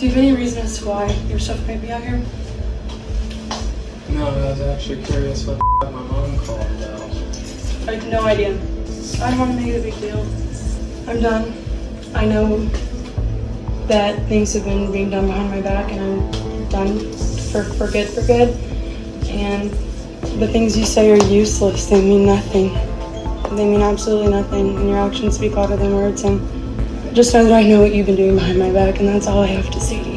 Do you have any reason as to why your stuff might be out here? No, I was actually curious what the my mom called about. I have no idea. I don't want to make it a big deal. I'm done. I know that things have been being done behind my back, and I'm done for, for good, for good. And the things you say are useless. They mean nothing. They mean absolutely nothing, and your actions speak louder than words. And just know that I know what you've been doing behind my back, and that's all I have to say to